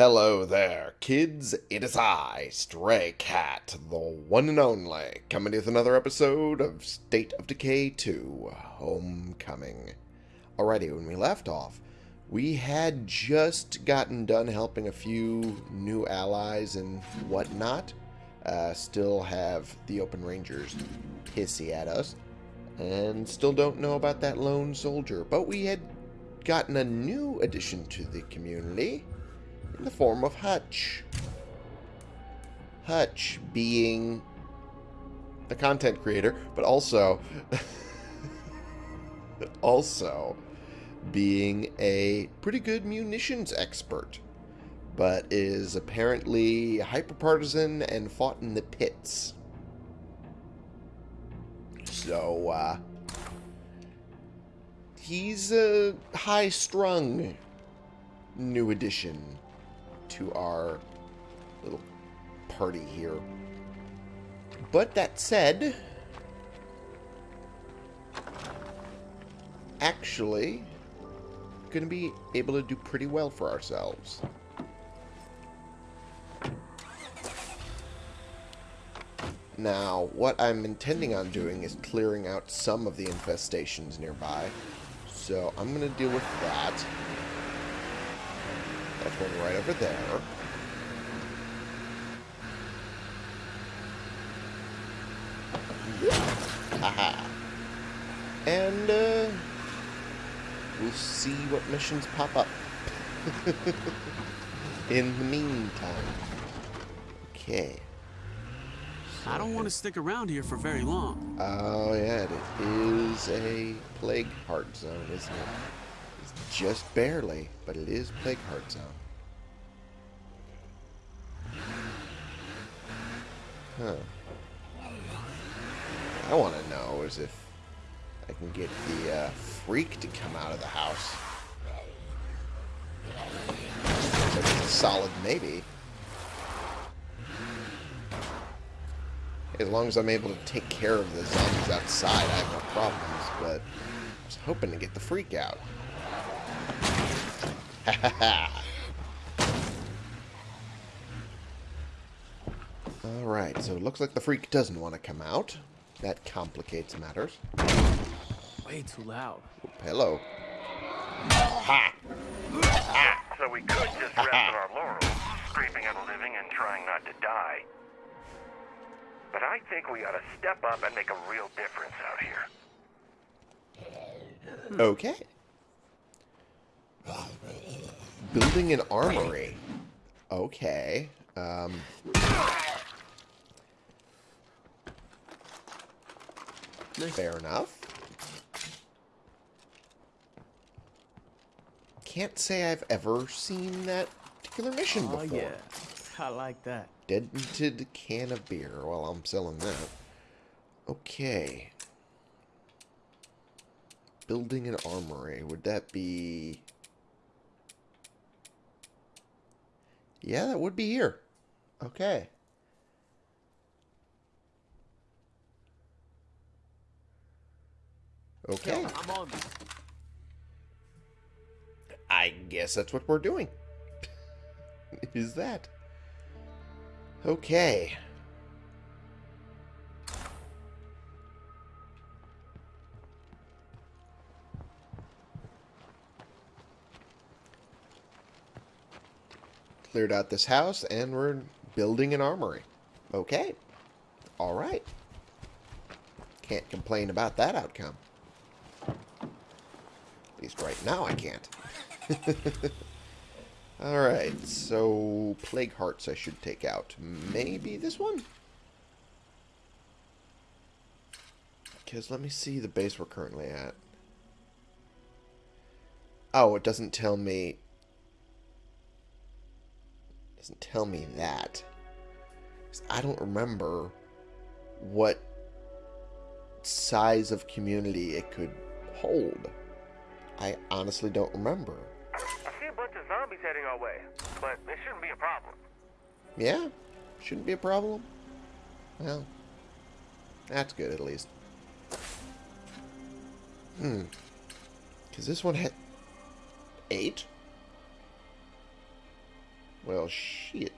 Hello there, kids. It is I, Stray Cat, the one and only, coming with another episode of State of Decay 2 Homecoming. Alrighty, when we left off, we had just gotten done helping a few new allies and whatnot. Uh, still have the Open Rangers hissy at us. And still don't know about that lone soldier. But we had gotten a new addition to the community in the form of Hutch. Hutch being the content creator, but also also being a pretty good munitions expert, but is apparently hyperpartisan and fought in the pits. So, uh, he's a high-strung new addition to our little party here. But that said, actually going to be able to do pretty well for ourselves. Now, what I'm intending on doing is clearing out some of the infestations nearby. So I'm going to deal with that. That's one right over there. Haha. And, uh, we'll see what missions pop up. In the meantime. Okay. I don't want to stick around here for very long. Oh, yeah, it is a plague heart zone, isn't it? Just barely, but it is plague heart zone. Huh. I want to know is if I can get the uh, freak to come out of the house. That's a solid maybe. As long as I'm able to take care of the zombies outside, I have no problems, but I was hoping to get the freak out. Ha ha ha! Alright, so it looks like the freak doesn't want to come out. That complicates matters. Way too loud. Oop, hello. Ha! Ah, so we could just rest on our laurels, scraping at a living and trying not to die. But I think we ought to step up and make a real difference out here. Okay. Ah, Building an armory. Okay. Um, fair enough. Can't say I've ever seen that particular mission Oh before. yeah, I like that. Dented can of beer. Well, I'm selling that. Okay. Building an armory. Would that be... Yeah, that would be here. Okay. Okay. I'm on. I guess that's what we're doing. Is that? Okay. Cleared out this house and we're building an armory. Okay. All right. Can't complain about that outcome. At least right now I can't. Alright, so Plague Hearts I should take out. Maybe this one? Because let me see the base we're currently at. Oh, it doesn't tell me... doesn't tell me that. I don't remember what size of community it could hold. I honestly don't remember. I see a bunch of zombies heading our way, but it shouldn't be a problem. Yeah, shouldn't be a problem. Well, that's good at least. Hmm. Because this one had eight? Well, shit.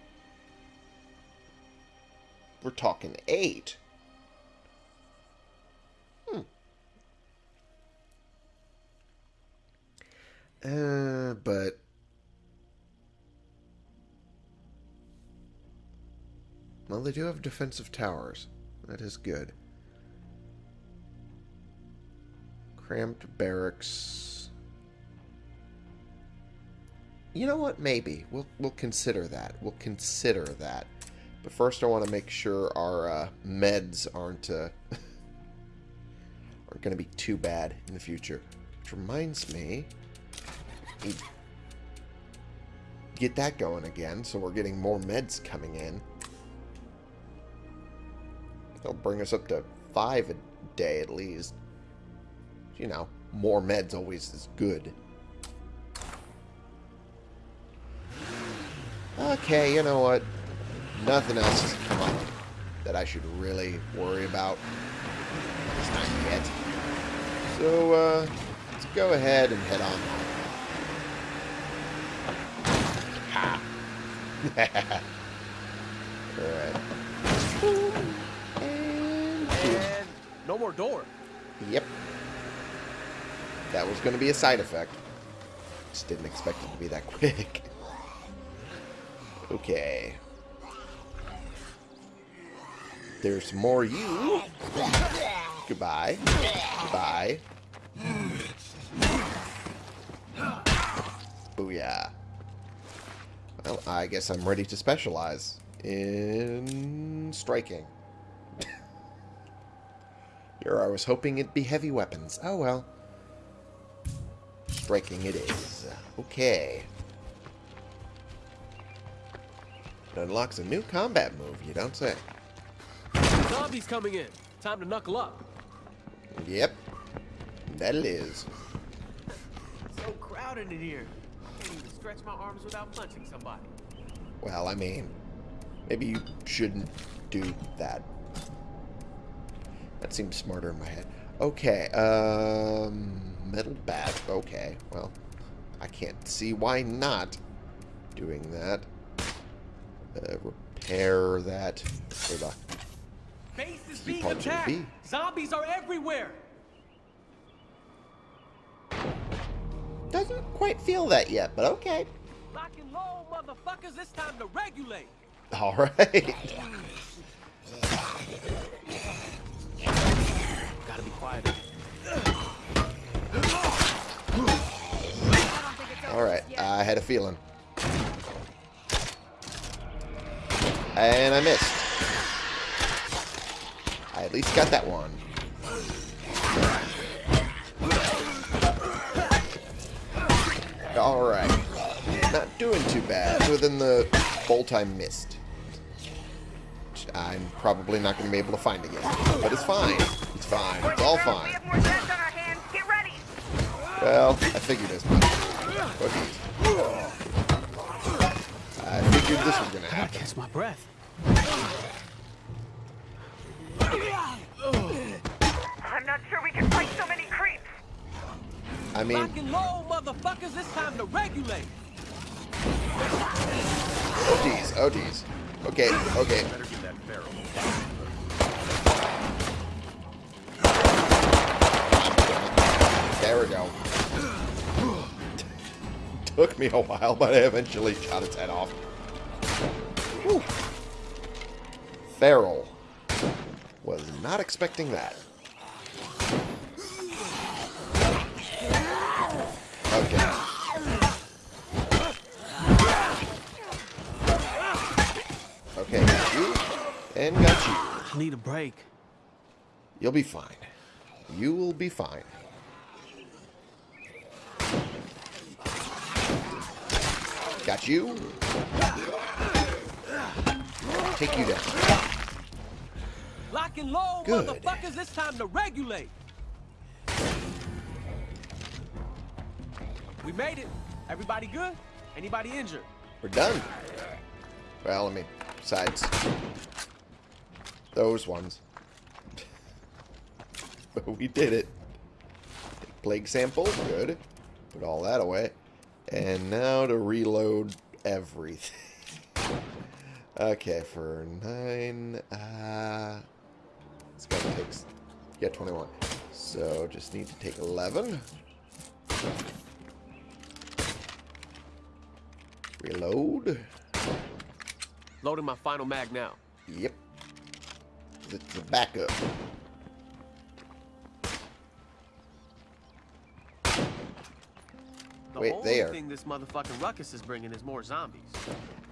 We're talking eight. Hmm. Uh, but... Well, they do have defensive towers. That is good. Cramped barracks. You know what? Maybe. We'll, we'll consider that. We'll consider that. But first I want to make sure our uh, meds aren't, uh, aren't going to be too bad in the future. Which reminds me... Get that going again, so we're getting more meds coming in. They'll bring us up to five a day at least. You know, more meds always is good. Okay, you know what? Nothing else has come up that I should really worry about. At least not yet. So, uh, let's go ahead and head on Ha! Alright. And... And no more door. Yep. That was going to be a side effect. Just didn't expect it to be that quick. Okay. There's more you. Goodbye. Goodbye. Booyah. Well, I guess I'm ready to specialize in striking. Here I was hoping it'd be heavy weapons. Oh well. Striking it is. Okay. It unlocks a new combat move, you don't say. Zombies coming in. Time to knuckle up. Yep. That it is. So crowded in here. Can't even stretch my arms without punching somebody. Well, I mean, maybe you shouldn't do that. That seems smarter in my head. Okay, um, metal bat. Okay, well, I can't see why not doing that. Uh, repair that the Base is being attacked. Zombies are everywhere. Doesn't quite feel that yet, but okay. Lock and low, motherfuckers. It's time to regulate. All right. Gotta be quiet. All right. I had a feeling. And I missed. I at least got that one. All right. Not doing too bad. Within the bolt I missed. Which I'm probably not going to be able to find again. But it's fine. It's fine. It's all fine. have more deaths on our hands. Get ready. Well, I figured as much. Okay. I figured this was going to Gotta catch my breath. I'm not sure we can fight so many creeps. I mean, Lock and low, motherfuckers. It's time to regulate. oh geez, oh geez. Okay, okay. Better get that barrel. There we go. Took me a while, but I eventually shot its head off. Whew. Feral. Was not expecting that. Okay. Okay, got you. And got you. I need a break. You'll be fine. You will be fine. Got you. Take you down. Lock and low, Good. motherfuckers. It's time to regulate. We made it. Everybody good? Anybody injured? We're done. Well, I mean, besides those ones. but we did it. Take Plague sample, good. Put all that away. And now to reload everything. Okay, for nine, uh, this guy takes, yeah, 21. So just need to take 11. Reload. Loading my final mag now. Yep. It's a backup. Wait, only there. thing this motherfucking ruckus is bringing is more zombies.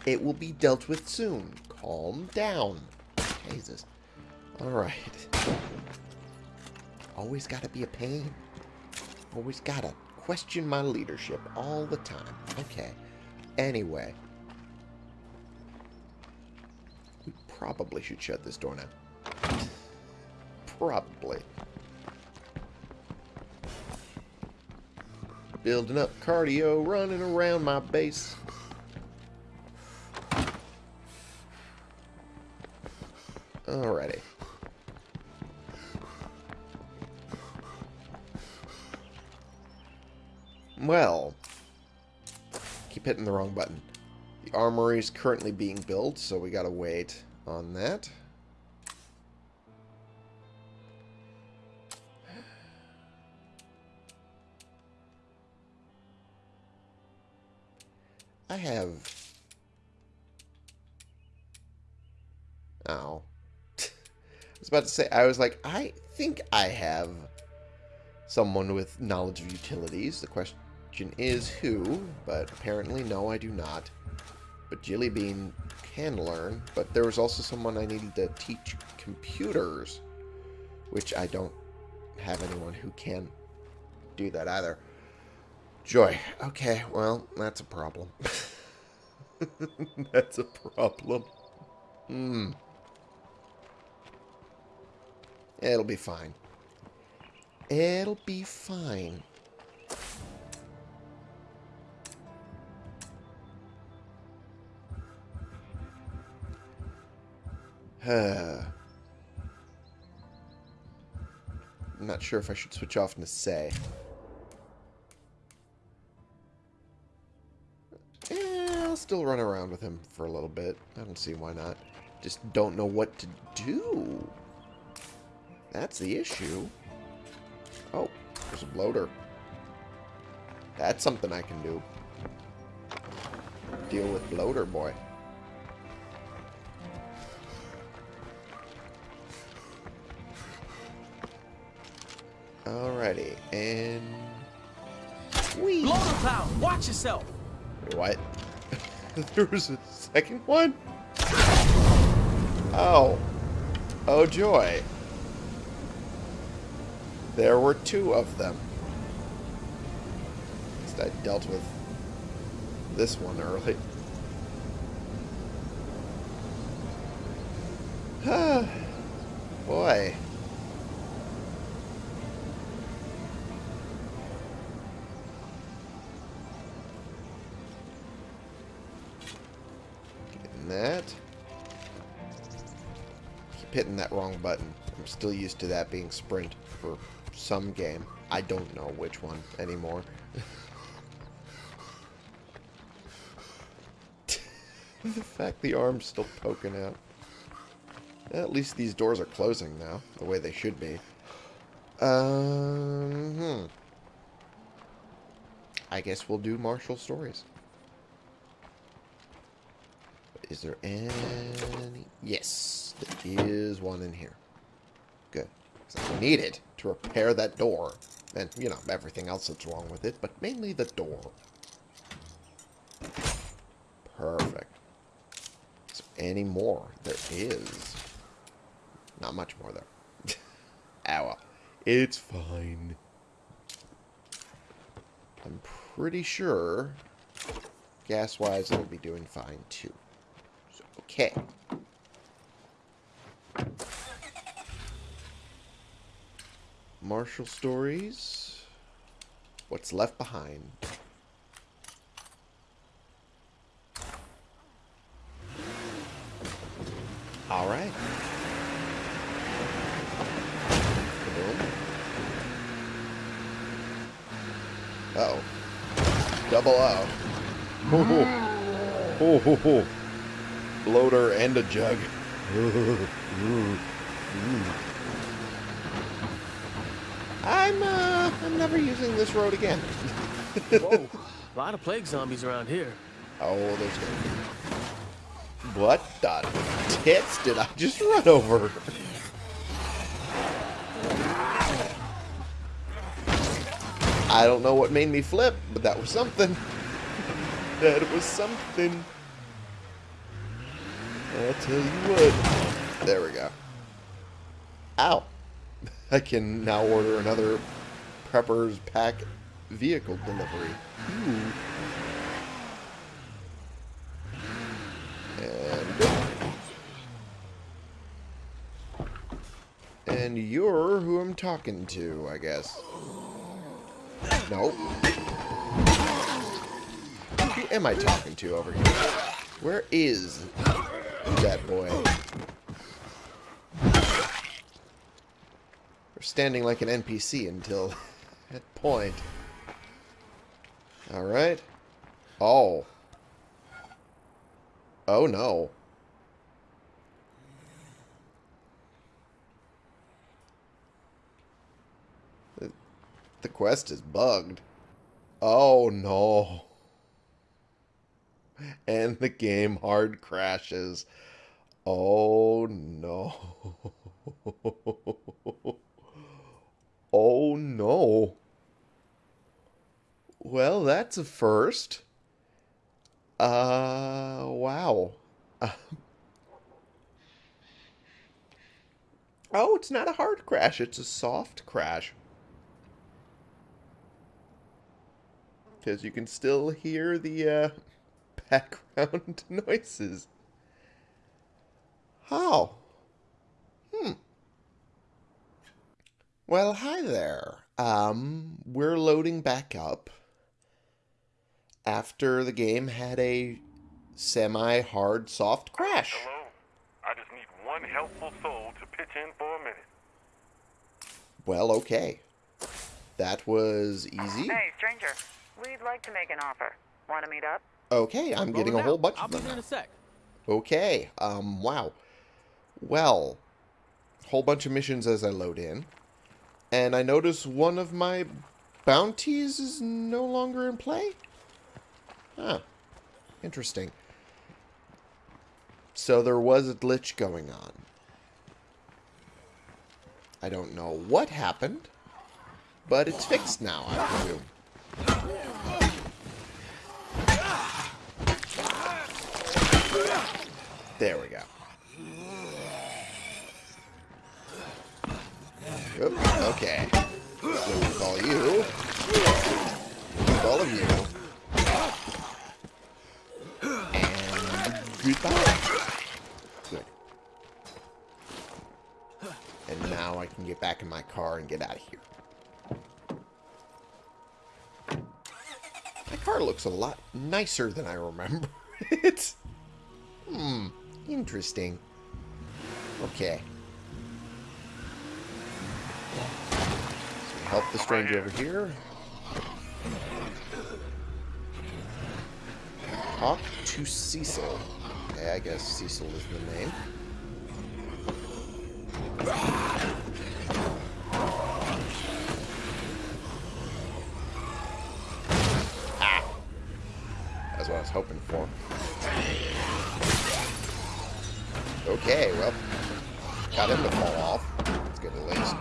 It will be dealt with soon. Calm down. Jesus. Alright. Always gotta be a pain. Always gotta question my leadership all the time. Okay. Anyway. We probably should shut this door now. Probably. Building up cardio, running around my base. Alrighty. Well, keep hitting the wrong button. The armory is currently being built, so we gotta wait on that. I have... Oh. I was about to say, I was like, I think I have someone with knowledge of utilities. The question is who, but apparently no, I do not. But Jilly Bean can learn, but there was also someone I needed to teach computers, which I don't have anyone who can do that either. Joy. Okay, well, that's a problem. that's a problem. Hmm. It'll be fine. It'll be fine. I'm not sure if I should switch off into still run around with him for a little bit. I don't see why not. Just don't know what to do. That's the issue. Oh, there's a bloater. That's something I can do. Deal with bloater boy. Alrighty, and... Whee! Bloater cloud, watch yourself. Wait, what? there was a second one? Oh. Oh, joy. There were two of them. At least I dealt with this one early. I'm still used to that being sprint for some game. I don't know which one anymore. the fact the arm's still poking out. At least these doors are closing now, the way they should be. Um, hmm. I guess we'll do Marshall stories. Is there any... Yes, there is one in here. Good. 'Cause I need it to repair that door. And, you know, everything else that's wrong with it, but mainly the door. Perfect. There any more? There is. Not much more, though. Ow. It's fine. I'm pretty sure, gas-wise, it'll be doing fine, too. So, okay. Marshall Stories. What's left behind. All right. Uh-oh. Double O. Ho, ho. Ho, ho, ho. loader and a jug. I'm uh I'm never using this road again. Whoa, a lot of plague zombies around here. Oh, there's gonna be. What the tits did I just run over? I don't know what made me flip, but that was something. that was something. I'll tell you what. There we go. Ow. I can now order another Prepper's Pack vehicle delivery. Ooh. And and you're who I'm talking to, I guess. Nope. Who am I talking to over here? Where is that boy? Standing like an NPC until that point. Alright. Oh. Oh no. The, the quest is bugged. Oh no. And the game hard crashes. Oh no. Oh no. Well, that's a first. Uh, wow. Oh, it's not a hard crash, it's a soft crash. Because you can still hear the uh, background noises. How? Well, hi there. Um, we're loading back up after the game had a semi-hard soft crash. Hello? I just need one helpful soul to pitch in for a minute. Well, okay. That was easy. Hey, stranger. We'd like to make an offer. Want to meet up? Okay, I'm getting a Rolling whole out. bunch I'll of be them. there in a sec. Okay, um, wow. Well, whole bunch of missions as I load in. And I notice one of my bounties is no longer in play? Huh. Interesting. So there was a glitch going on. I don't know what happened, but it's fixed now, I presume. There we go. Okay. We call you. With all of you. And goodbye. Good. And now I can get back in my car and get out of here. My car looks a lot nicer than I remember. it's... Hmm. Interesting. Okay. So we help the stranger over here. Talk to Cecil. Okay, I guess Cecil is the name. Ah! That's what I was hoping for. Okay, well, got him to fall off. That's good at least.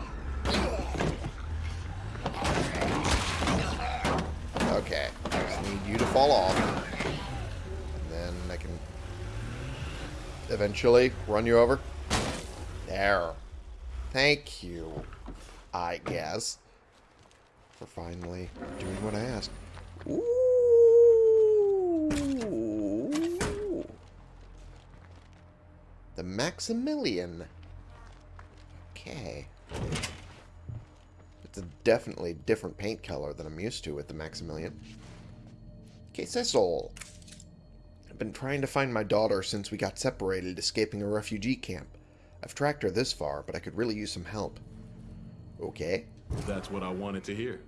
Okay, I just need you to fall off. And then I can eventually run you over. There. Thank you, I guess, for finally doing what I asked. Ooh. The Maximilian. Okay. It's a definitely different paint color than I'm used to with the Maximilian. Okay, Cecil. I've been trying to find my daughter since we got separated, escaping a refugee camp. I've tracked her this far, but I could really use some help. Okay. That's what I wanted to hear.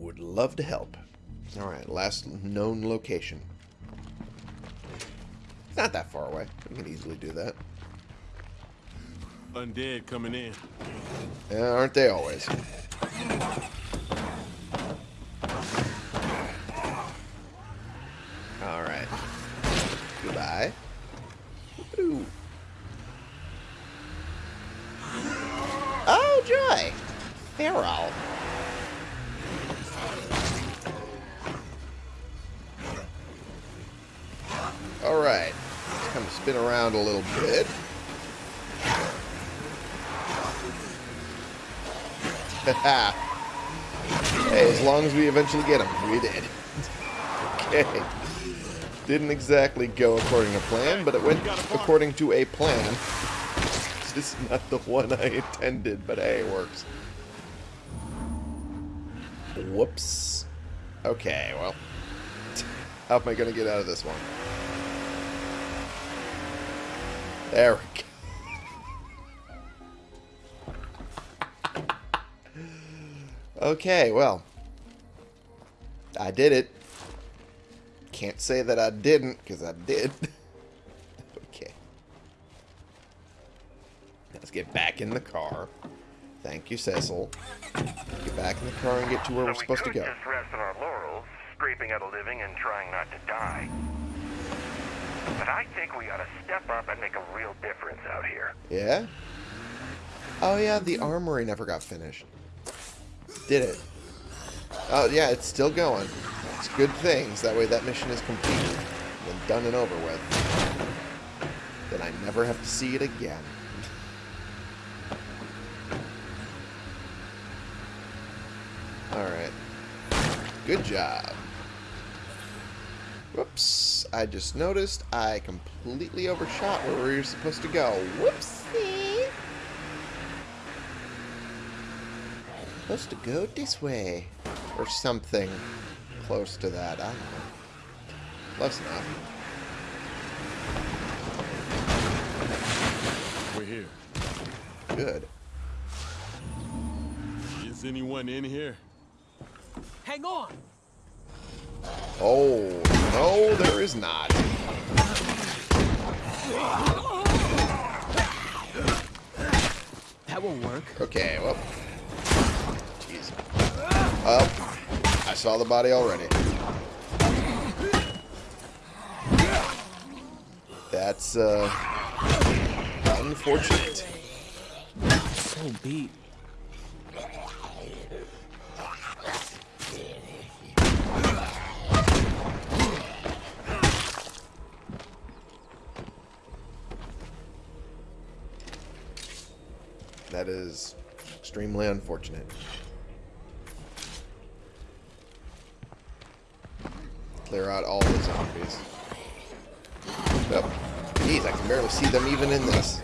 Would love to help. Alright, last known location. It's not that far away. We can easily do that. Undead coming in. Yeah, aren't they always? Alright. Goodbye. Oh, joy! Feral. Alright. Let's of spin around a little bit. hey, as long as we eventually get him. We did. okay. Didn't exactly go according to plan, but it went according to a plan. This is not the one I intended, but hey, it works. Whoops. Okay, well. How am I going to get out of this one? There we go. Okay, well. I did it. Can't say that I didn't, because I did. okay. Let's get back in the car. Thank you, Cecil. Get back in the car and get to where so we're supposed to we could go. just rest on our laurels, scraping at a living and trying not to die. But I think we ought to step up and make a real difference out here. Yeah? Oh, yeah, the armory never got finished. Did it? Oh, yeah, it's still going. It's good things. That way that mission is completed and done and over with. Then I never have to see it again. Alright. Good job. Whoops. I just noticed I completely overshot where we were supposed to go. Whoopsie. Supposed to go this way. Or something close to that. I don't know. Close enough. We're here. Good. Is anyone in here? Hang on! Oh, no, there is not. That won't work. Okay, well. Oh, I saw the body already. That's, uh, unfortunate. So beat. That is extremely unfortunate. Clear out all the zombies. Yep. Jeez, I can barely see them even in this.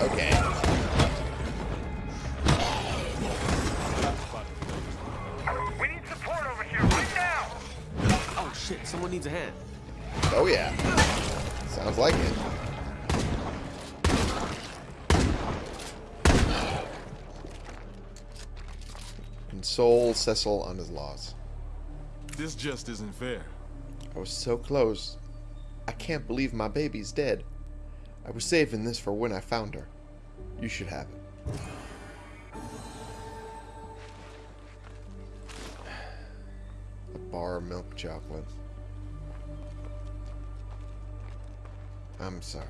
Okay. We need support over here right now! Oh shit, someone needs a hand. Oh yeah. Sounds like it. Console Cecil on his loss. This just isn't fair. I was so close. I can't believe my baby's dead. I was saving this for when I found her. You should have it. A bar of milk chocolate. I'm sorry.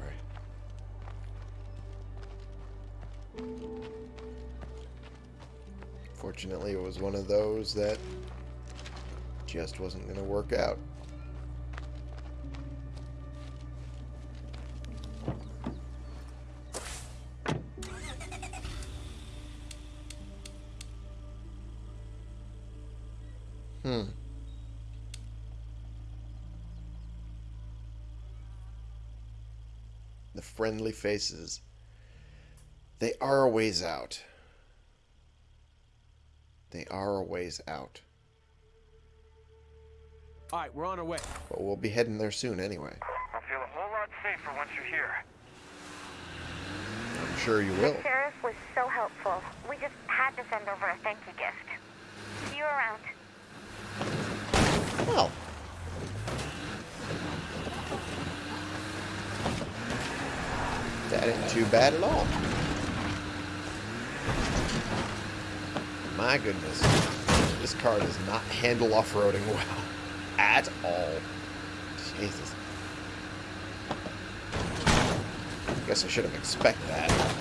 Fortunately, it was one of those that just wasn't going to work out. Hmm. The friendly faces. They are a ways out. They are a ways out. Alright, we're on our way. But we'll be heading there soon anyway. I'll feel a whole lot safer once you're here. I'm sure you will. The sheriff was so helpful. We just had to send over a thank you gift. See you around. Well. That ain't too bad at all. My goodness. This car does not handle off-roading well. At all. Jesus. Guess I should have expected that.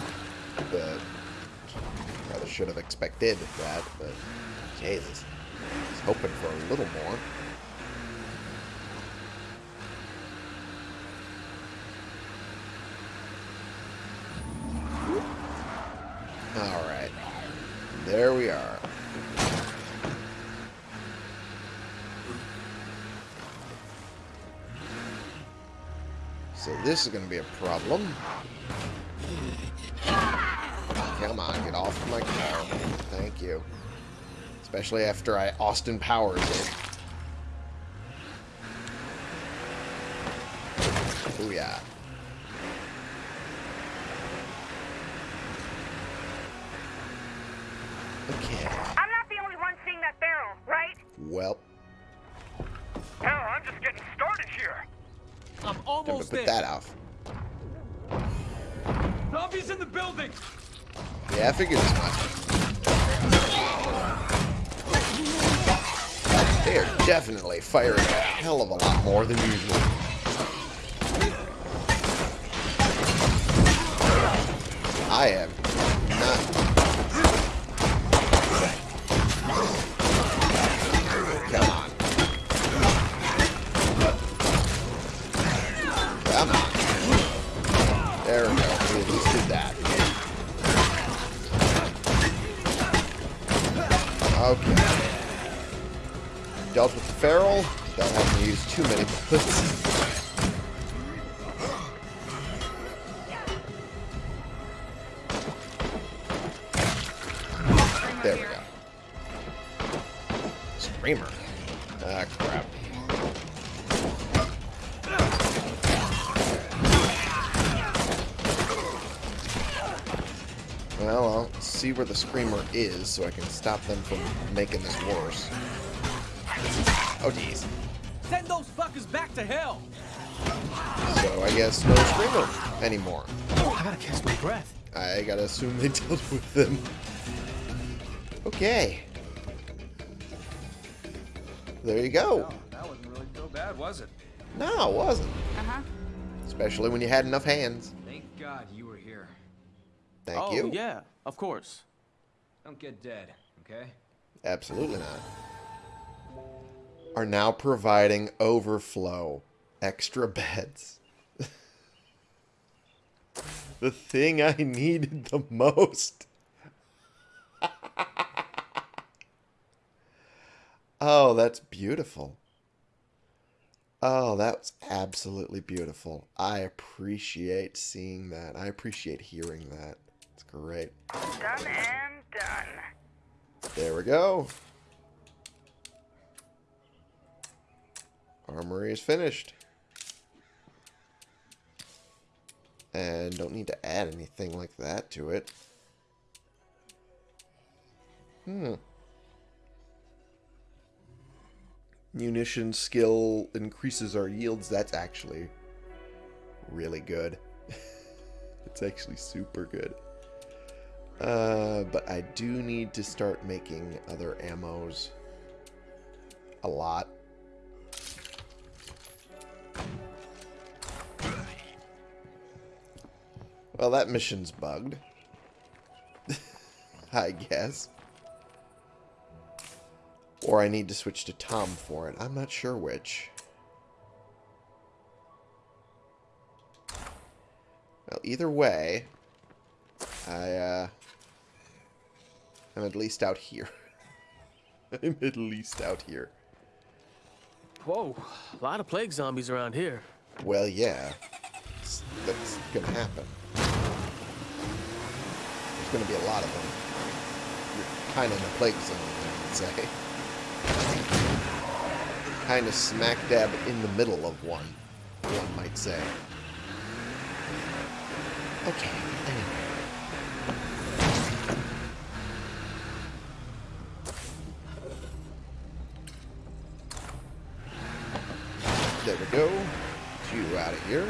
But... Rather should have expected that, but... Jesus. I was hoping for a little more. This is going to be a problem. Come on, get off my car. Thank you. Especially after I Austin Powers it. Booyah. Okay. I'm not the only one seeing that barrel, right? Well, Hell, I'm just getting started here. I'm time to almost put there. that off. Zombies in the building. Yeah, I figured as much. They are definitely firing a hell of a lot more than usual. I am too many bullets. There we go. Screamer. Ah, crap. Well, I'll see where the screamer is so I can stop them from making this worse. Oh, jeez. Send those fuckers back to hell. So I guess no screamer anymore. I gotta catch my breath. I gotta assume they dealt with them. Okay. There you go. No, That wasn't really so bad, was it? No, it wasn't. Uh-huh. Especially when you had enough hands. Thank God you were here. Thank oh, you. yeah, of course. Don't get dead, okay? Absolutely not. Are now providing overflow extra beds. the thing I needed the most. oh, that's beautiful. Oh, that's absolutely beautiful. I appreciate seeing that. I appreciate hearing that. It's great. Done and done. There we go. Armory is finished. And don't need to add anything like that to it. Hmm. Munition skill increases our yields. That's actually really good. it's actually super good. Uh, but I do need to start making other ammos a lot. Well, that mission's bugged. I guess. Or I need to switch to Tom for it. I'm not sure which. Well, either way, I, uh... I'm at least out here. I'm at least out here. Whoa, a lot of plague zombies around here. Well, yeah. That's gonna happen. There's gonna be a lot of them. You're kind of in the plague zone, I would say. Kind of smack dab in the middle of one, one might say. Okay, anyway. There we go. You out of here.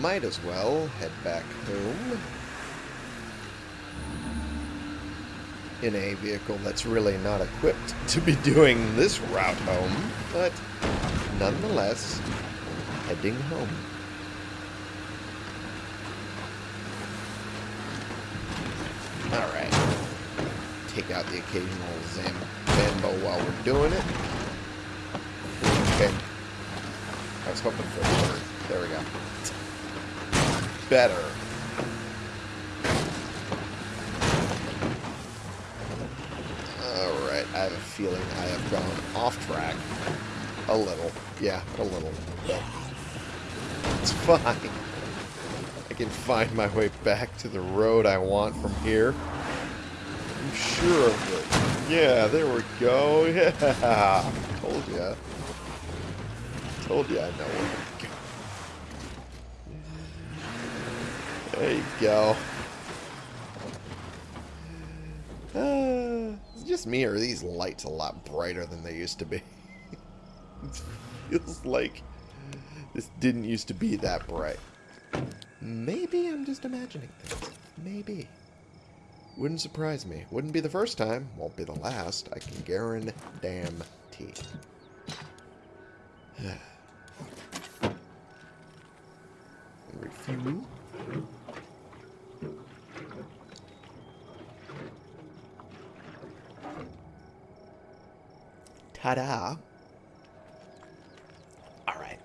Might as well head back home in a vehicle that's really not equipped to be doing this route home, but nonetheless, heading home. Alright. Take out the occasional Zam Zambo while we're doing it. Okay. I was hoping for a third. There we go. Better. Alright, I have a feeling I have gone off track. A little. Yeah, a little. But it's fine. I can find my way back to the road I want from here. I'm sure of it. Yeah, there we go. Yeah. Told ya. Told ya I know where to go. There you go. Uh, just me, or these lights a lot brighter than they used to be? it feels like this didn't used to be that bright. Maybe I'm just imagining things. Maybe. Wouldn't surprise me. Wouldn't be the first time. Won't be the last. I can guarantee. Refuel. Ta-da. Alright.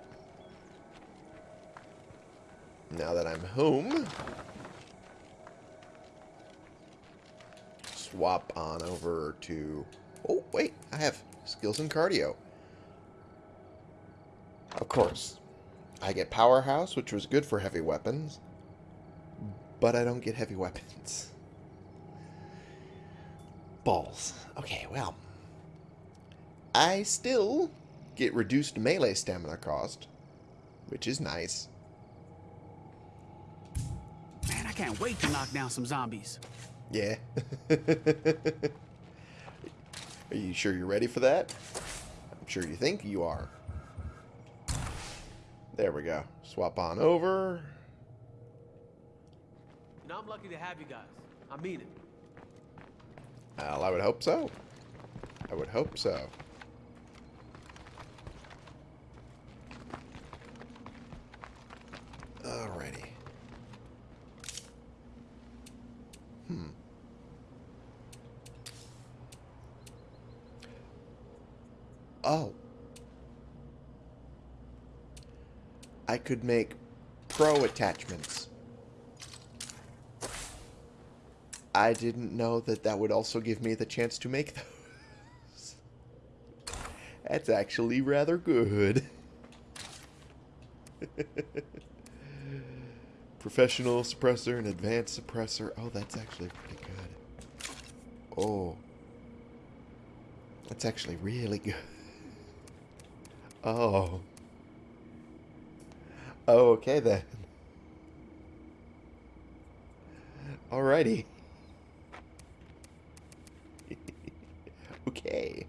Now that I'm home, swap on over to... Oh, wait, I have skills in cardio. Of course, I get Powerhouse, which was good for heavy weapons, but I don't get heavy weapons. Balls. Okay, well, I still get reduced melee stamina cost, which is nice. Man, I can't wait to knock down some zombies. Yeah. Are you sure you're ready for that? I'm sure you think you are. There we go. Swap on over. You know, I'm lucky to have you guys. I mean it. Well, I would hope so. I would hope so. Alrighty. Hmm. Oh. I could make pro attachments. I didn't know that that would also give me the chance to make those. That's actually rather good. Professional suppressor and advanced suppressor. Oh, that's actually pretty good. Oh. That's actually really good. Oh. Oh, okay then. Alrighty. okay.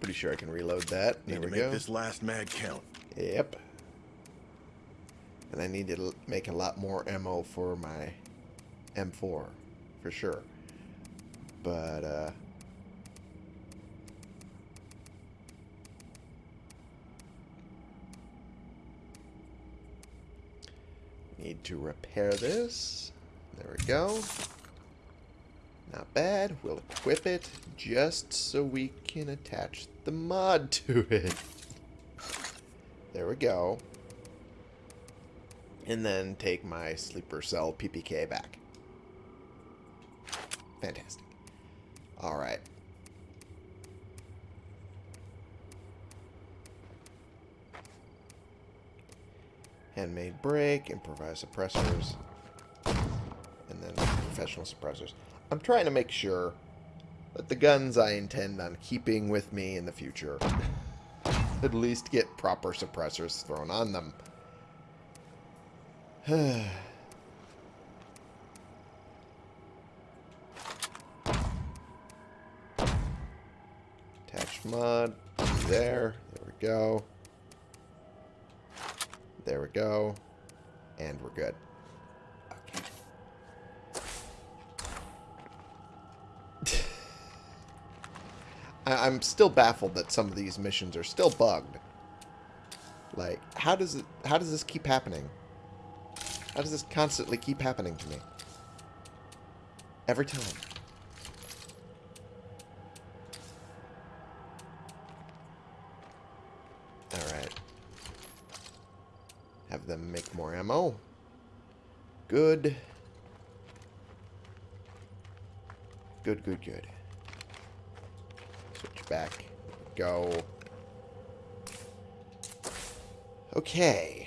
Pretty sure I can reload that. There Need we to make go. this last mag count. Yep. And I need to make a lot more ammo for my M4, for sure. But, uh... Need to repair this. There we go. Not bad. We'll equip it just so we can attach the mod to it. There we go. And then take my sleeper cell PPK back. Fantastic. Alright. Handmade brake, improvised suppressors, and then professional suppressors. I'm trying to make sure that the guns I intend on keeping with me in the future at least get proper suppressors thrown on them. Attach mod. There. There we go. There we go. And we're good. Okay. I I'm still baffled that some of these missions are still bugged. Like, how does it how does this keep happening? How does this constantly keep happening to me? Every time. Alright. Have them make more ammo. Good. Good, good, good. Switch back. Go. Okay.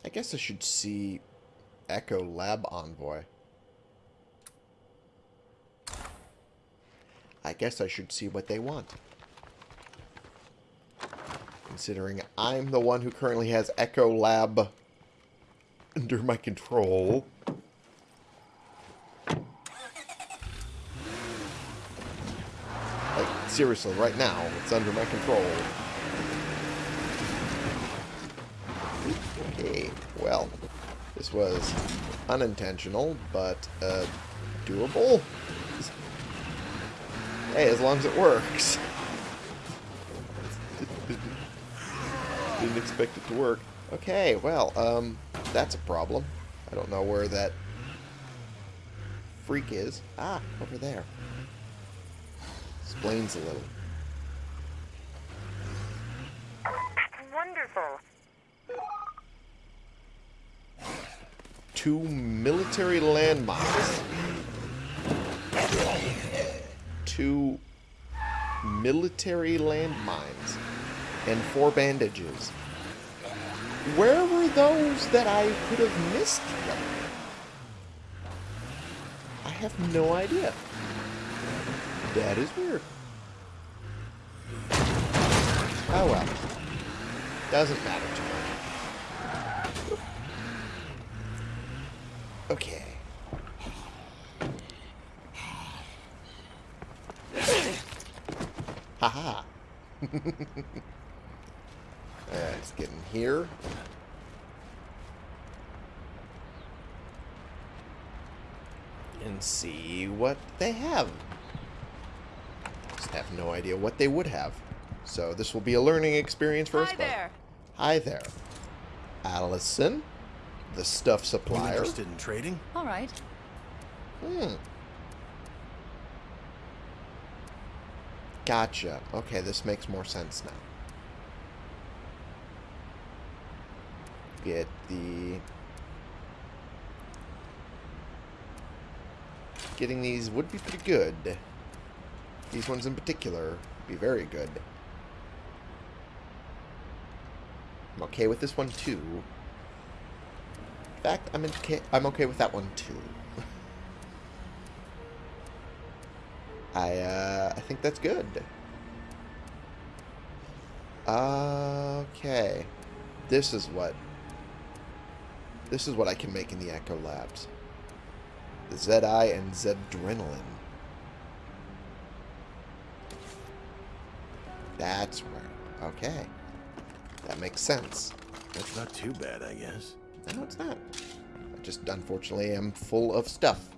I guess I should see Echo Lab Envoy. I guess I should see what they want. Considering I'm the one who currently has Echo Lab under my control. Like, seriously, right now, it's under my control. This was unintentional, but uh, doable. Hey, as long as it works. Didn't expect it to work. Okay, well, um, that's a problem. I don't know where that freak is. Ah, over there. Explains a little. Two military landmines. Two military landmines. And four bandages. Where were those that I could have missed them? I have no idea. That is weird. Oh well. Doesn't matter to much. Okay. Haha. Uh, Let's get in here. And see what they have. Just have no idea what they would have. So this will be a learning experience for us Hi both. there. Hi there. Allison, the stuff You supplier. interested in trading? All right. Hmm. Gotcha. Okay, this makes more sense now. Get the... Getting these would be pretty good. These ones in particular would be very good. I'm okay with this one too. Fact, I'm okay, I'm okay with that one too. I uh, I think that's good. Okay, this is what this is what I can make in the Echo Labs. The Zedi and Zedrenalin. That's right. Okay, that makes sense. That's not too bad, I guess. No, it's not. I just unfortunately am full of stuff.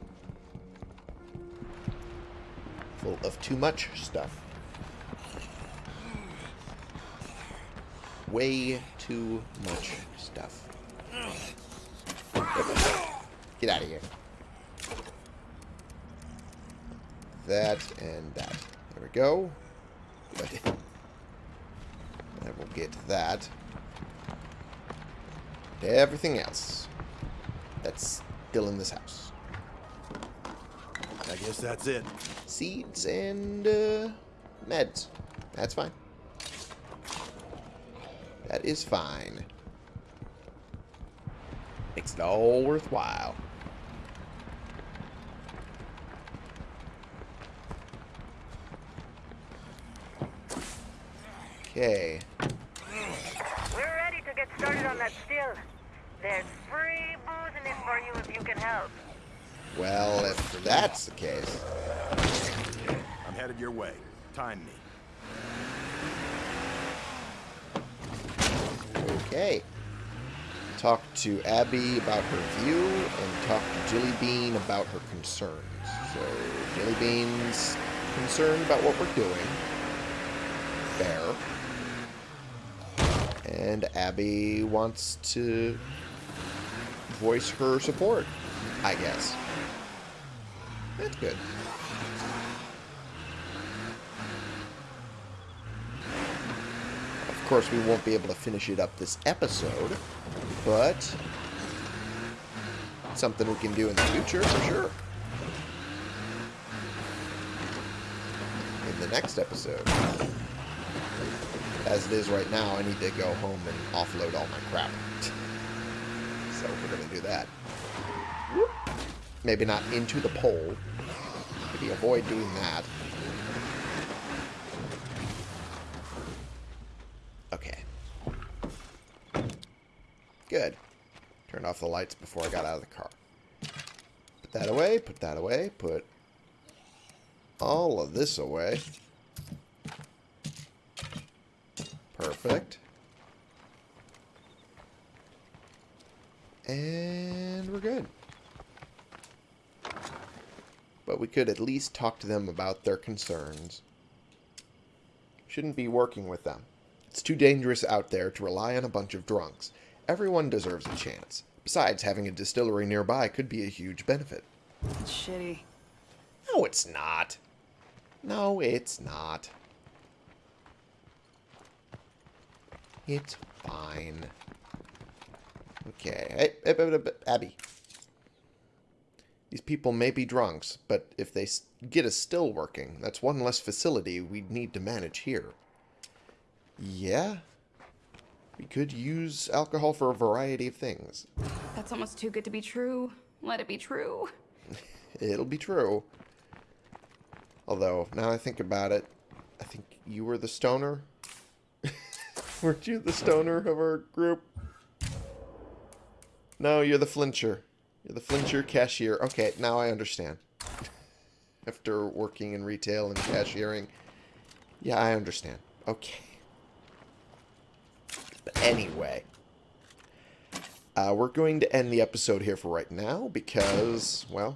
Full of too much stuff. Way too much stuff. Get out of here. That and that. There we go. Good. I will get that. Everything else that's still in this house. I guess that's it. Seeds and uh, meds. That's fine. That is fine. Makes it all worthwhile. Okay. We're ready to get started on that still. There's free booze in it for you if you can help. Well, if that's the case, I'm headed your way. Time me. Okay. Talk to Abby about her view, and talk to Jilly Bean about her concerns. So, Jilly Bean's concerned about what we're doing. Fair. And Abby wants to voice her support, I guess. That's good. Of course, we won't be able to finish it up this episode, but something we can do in the future for sure. In the next episode. As it is right now, I need to go home and offload all my crap. so we're going to do that. Maybe not into the pole. Maybe avoid doing that. Okay. Good. Turned off the lights before I got out of the car. Put that away, put that away, put all of this away. Perfect. And we're good. But we could at least talk to them about their concerns. Shouldn't be working with them. It's too dangerous out there to rely on a bunch of drunks. Everyone deserves a chance. Besides, having a distillery nearby could be a huge benefit. It's shitty. No, it's not. No, it's not. It's fine. Okay. Abby. These people may be drunks, but if they get us still working, that's one less facility we'd need to manage here. Yeah. We could use alcohol for a variety of things. That's almost too good to be true. Let it be true. It'll be true. Although, now I think about it, I think you were the stoner. Weren't you the stoner of our group? No, you're the flincher. You're the flincher cashier. Okay, now I understand. After working in retail and cashiering. Yeah, I understand. Okay. But anyway. Uh, we're going to end the episode here for right now because, well,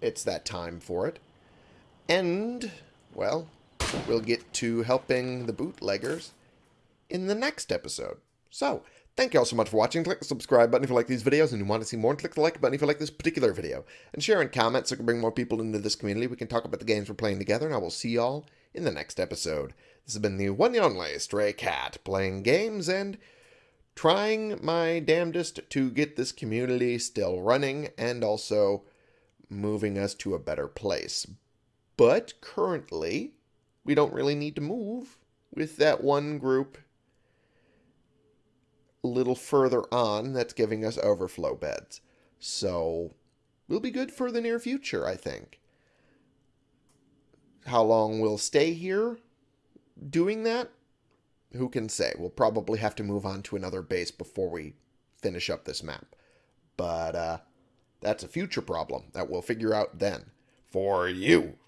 it's that time for it. And, well, we'll get to helping the bootleggers in the next episode. So, thank you all so much for watching. Click the subscribe button if you like these videos and you want to see more. And click the like button if you like this particular video. And share and comment so we can bring more people into this community. We can talk about the games we're playing together. And I will see y'all in the next episode. This has been the one and only Stray Cat playing games and trying my damnedest to get this community still running and also moving us to a better place. But currently, we don't really need to move with that one group a little further on that's giving us overflow beds. So, we'll be good for the near future, I think. How long we'll stay here doing that? Who can say? We'll probably have to move on to another base before we finish up this map. But, uh, that's a future problem that we'll figure out then. For you.